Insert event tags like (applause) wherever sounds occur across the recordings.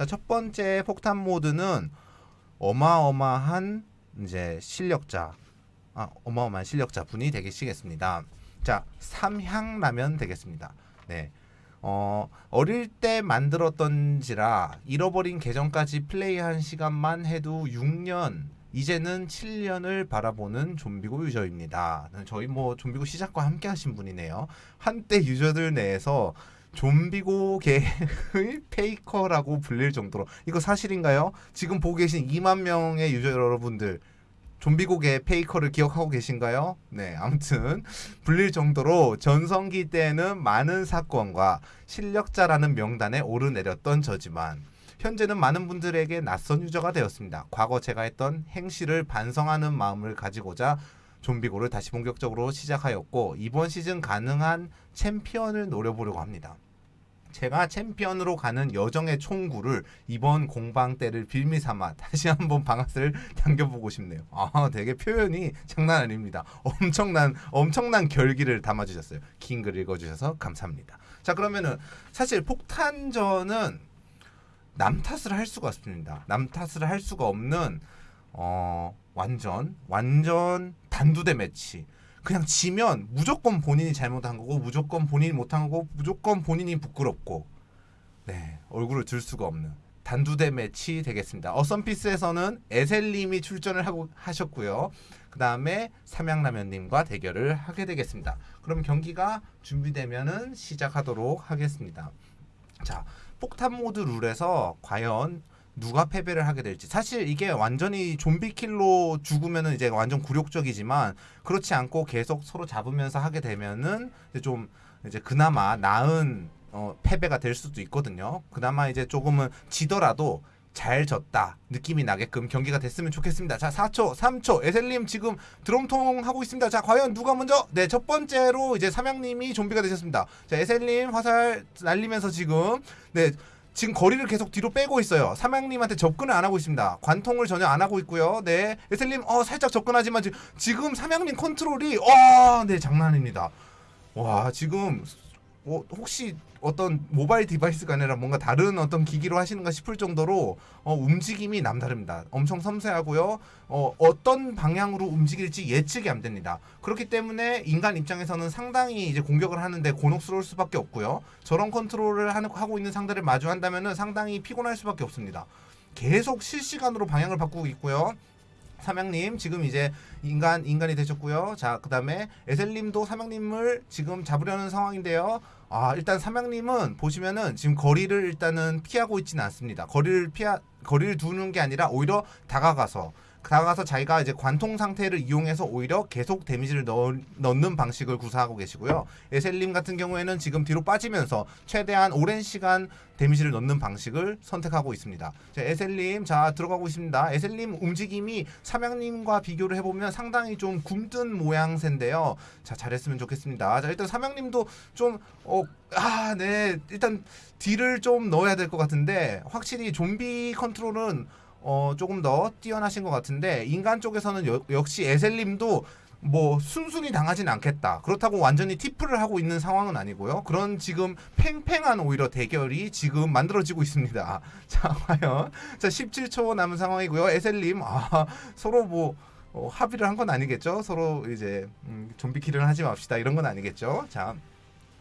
자, 첫 번째 폭탄 모드는 어마어마한 이제 실력자, 아, 어마어마한 실력자 분이 되시겠습니다. 자, 삼향라면 되겠습니다. 네. 어, 어릴 때 만들었던지라 잃어버린 계정까지 플레이한 시간만 해도 6년, 이제는 7년을 바라보는 좀비고 유저입니다. 저희 뭐 좀비고 시작과 함께 하신 분이네요. 한때 유저들 내에서 좀비고계의 (laughs) 페이커라고 불릴 정도로 이거 사실인가요? 지금 보고 계신 2만 명의 유저 여러분들 좀비고계 페이커를 기억하고 계신가요? 네, 아무튼 불릴 정도로 전성기 때는 많은 사건과 실력자라는 명단에 오르내렸던 저지만 현재는 많은 분들에게 낯선 유저가 되었습니다. 과거 제가 했던 행실을 반성하는 마음을 가지고자 좀비고를 다시 본격적으로 시작하였고 이번 시즌 가능한 챔피언을 노려보려고 합니다. 제가 챔피언으로 가는 여정의 총구를 이번 공방 때를 빌미 삼아 다시 한번 방아쇠를 (laughs) 당겨보고 싶네요. 아, 되게 표현이 장난 아닙니다. 엄청난 엄청난 결기를 담아주셨어요. 긴 글 읽어주셔서 감사합니다. 자, 그러면은 사실 폭탄전은 남 탓을 할 수가 없습니다. 남 탓을 할 수가 없는 어, 완전 완전 단두대 매치. 그냥 지면 무조건 본인이 잘못한 거고 무조건 본인이 못한 거고 무조건 본인이 부끄럽고 네 얼굴을 들 수가 없는 단두대 매치 되겠습니다. 어썸피스에서는 에셀님이 출전을 하고 하셨고요. 그 다음에 삼양라면님과 대결을 하게 되겠습니다. 그럼 경기가 준비되면은 시작하도록 하겠습니다. 자 폭탄 모드 룰에서 과연 누가 패배를 하게 될지 사실 이게 완전히 좀비 킬로 죽으면은 이제 완전 굴욕적이지만 그렇지 않고 계속 서로 잡으면서 하게 되면은 이제 좀 이제 그나마 나은 어, 패배가 될 수도 있거든요. 그나마 이제 조금은 지더라도 잘 졌다 느낌이 나게끔 경기가 됐으면 좋겠습니다. 자 4초 3초 에셀님 지금 드럼통 하고 있습니다. 자 과연 누가 먼저 네 첫 번째로 이제 삼양님이 좀비가 되셨습니다. 자 에셀님 화살 날리면서 지금 네 지금 거리를 계속 뒤로 빼고 있어요. 삼양님한테 접근을 안 하고 있습니다. 관통을 전혀 안 하고 있고요. 네, 에셀님, 어 살짝 접근하지만 지금 삼양님 컨트롤이 어, 네 장난 아닙니다. 와, 지금 어, 혹시 어떤 모바일 device가 아니라 뭔가 다른 어떤 기기로 하시는가 싶을 정도로 어, 움직임이 남다릅니다. 엄청 섬세하고요. 어, 어떤 방향으로 움직일지 예측이 안 됩니다. 그렇기 때문에 인간 입장에서는 상당히 이제 공격을 하는데 곤혹스러울 수밖에 없고요. 저런 컨트롤을 하고 있는 상대를 마주한다면 상당히 피곤할 수밖에 없습니다. 계속 실시간으로 방향을 바꾸고 있고요. 삼양님 지금 이제 인간 인간이 되셨고요. 자 그다음에 에셀님도 삼양님을 지금 잡으려는 상황인데요. 아 일단 삼양님은 보시면은 지금 거리를 일단은 피하고 있지는 않습니다. 거리를 피하 거리를 두는 게 아니라 오히려 다가가서 다가가서 자기가 이제 관통 상태를 이용해서 오히려 계속 데미지를 넣, 넣는 방식을 구사하고 계시고요. 에셀님 같은 경우에는 지금 뒤로 빠지면서 최대한 오랜 시간 데미지를 넣는 방식을 선택하고 있습니다. 자, 에셀님 자 들어가고 있습니다. 에셀님 움직임이 삼양님과 비교를 해보면 상당히 좀 굼뜬 모양새인데요. 자 잘했으면 좋겠습니다. 자 일단 삼양님도 좀 어, 아, 네. 일단 딜을 좀 넣어야 될 것 같은데 확실히 좀비 컨트롤은 어, 조금 더 뛰어나신 것 같은데 인간 쪽에서는 여, 역시 에셀님도 뭐 순순히 당하진 않겠다. 그렇다고 완전히 티프를 하고 있는 상황은 아니고요. 그런 지금 팽팽한 오히려 대결이 지금 만들어지고 있습니다. (laughs) 자, 과연 자 17초 남은 상황이고요. 에셀님 아, 서로 뭐 어, 합의를 한 건 아니겠죠? 서로 이제 음, 좀비 kill을 하지 맙시다 이런 건 아니겠죠? 자.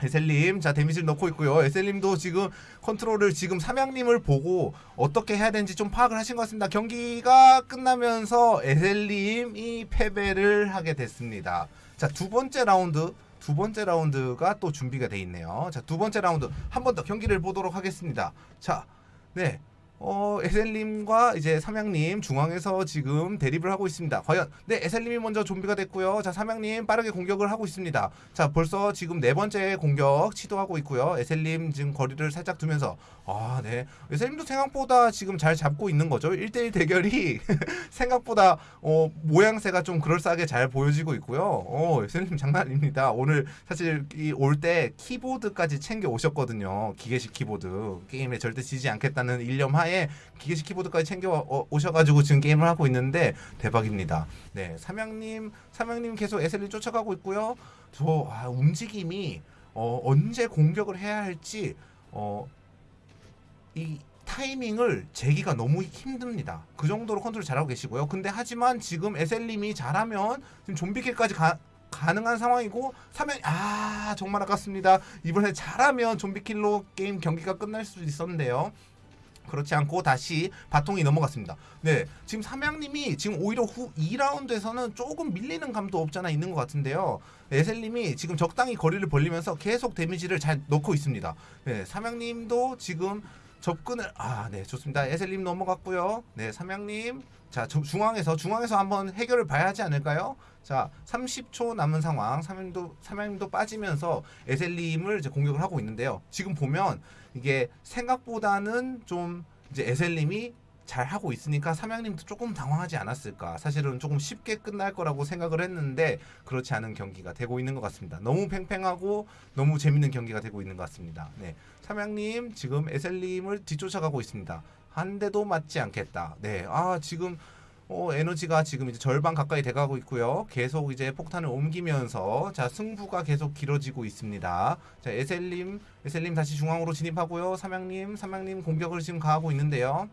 에셀님 자 데미지를 넣고 있고요. 에셀님도 지금 컨트롤을 지금 삼양님을 보고 어떻게 해야 되는지 좀 파악을 하신 것 같습니다. 경기가 끝나면서 에셀님이 패배를 하게 됐습니다. 자 두 번째 라운드 두 번째 라운드가 또 준비가 돼 있네요. 자 두 번째 라운드 한 번 더 경기를 보도록 하겠습니다. 자 네 어, 에셀님과 이제 삼양님 중앙에서 지금 대립을 하고 있습니다. 과연 네 에셀님이 먼저 좀비가 됐고요. 자 삼양님 빠르게 공격을 하고 있습니다. 자 벌써 지금 네 번째 공격 시도하고 있고요. 에셀님 지금 거리를 살짝 두면서 아네 에셀님도 생각보다 지금 잘 잡고 있는 거죠. 1대1 대결이 (laughs) 생각보다 어, 모양새가 좀 그럴싸하게 잘 보여지고 있고요. 어 에셀님 장난 아닙니다. 오늘 사실 올 때 키보드까지 챙겨 오셨거든요. 기계식 키보드 게임에 절대 지지 않겠다는 일념 하에 하나에 기계식 키보드까지 챙겨 어, 오셔가지고 지금 게임을 하고 있는데 대박입니다. 네, 삼양님, 삼양님 계속 에셀님 쫓아가고 있고요. 저 아, 움직임이 어, 언제 공격을 해야 할지 어, 이 타이밍을 재기가 너무 힘듭니다. 그 정도로 컨트롤 잘하고 계시고요. 근데 하지만 지금 에셀님이 잘하면 지금 좀비 kill까지 가, 가능한 상황이고 사면 아 정말 아깝습니다. 이번에 잘하면 좀비킬로 게임 경기가 끝날 수도 있었는데요. 그렇지 않고 다시 바통이 넘어갔습니다. 네, 지금 삼양님이 지금 오히려 후 2라운드에서는 조금 밀리는 감도 없잖아 있는 것 같은데요. 에셀님이 지금 적당히 거리를 벌리면서 계속 데미지를 잘 넣고 있습니다. 네, 삼양님도 지금 접근을 아, 네, 좋습니다. 에셀님 넘어갔고요. 네, 삼양님 자 저- 중앙에서 중앙에서 한번 해결을 봐야 하지 않을까요? 자, 30초 남은 상황. 삼양도 삼양도 빠지면서 에셀님을 이제 공격을 하고 있는데요. 지금 보면 이게 생각보다는 좀 이제 에셀님이 잘 하고 있으니까 삼양님도 조금 당황하지 않았을까. 사실은 조금 쉽게 끝날 거라고 생각을 했는데 그렇지 않은 경기가 되고 있는 것 같습니다. 너무 팽팽하고 너무 재밌는 경기가 되고 있는 것 같습니다. 네, 삼양님 지금 에셀님을 뒤쫓아가고 있습니다. 한 대도 맞지 않겠다. 네, 아 지금 어, 에너지가 지금 이제 절반 가까이 돼가고 있고요. 계속 이제 폭탄을 옮기면서 자 승부가 계속 길어지고 있습니다. 자 에셀님, 에셀님 다시 중앙으로 진입하고요. 삼양님, 삼양님 공격을 지금 가하고 있는데요.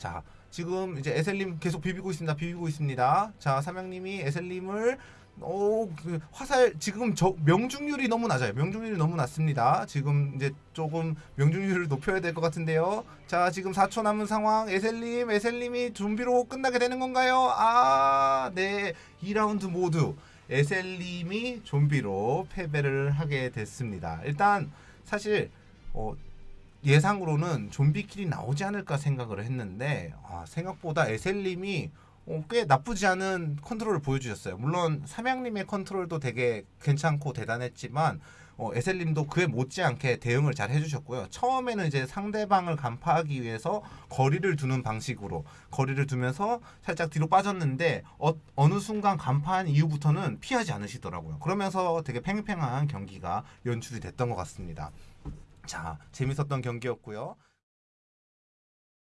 자 지금 이제 에셀님 계속 비비고 있습니다. 비비고 있습니다. 자 삼양님이 에셀님을 오, 그 화살 지금 저 명중률이 너무 낮아요. 명중률이 너무 낮습니다. 지금 이제 조금 명중률을 높여야 될 것 같은데요. 자, 지금 4초 남은 상황. 에셀님, 에셀님이 좀비로 끝나게 되는 건가요? 아, 네. 2라운드 모두 에셀님이 좀비로 패배를 하게 됐습니다. 일단 사실 어, 예상으로는 좀비킬이 나오지 않을까 생각을 했는데 아, 생각보다 에셀님이 어, 꽤 나쁘지 않은 컨트롤을 보여주셨어요. 물론 삼양님의 컨트롤도 되게 괜찮고 대단했지만 어, 에셀님도 그에 못지않게 대응을 잘 해주셨고요. 처음에는 이제 상대방을 간파하기 위해서 거리를 두는 방식으로 거리를 두면서 살짝 뒤로 빠졌는데 어, 어느 순간 간파한 이후부터는 피하지 않으시더라고요. 그러면서 되게 팽팽한 경기가 연출이 됐던 것 같습니다. 자, 재밌었던 경기였고요.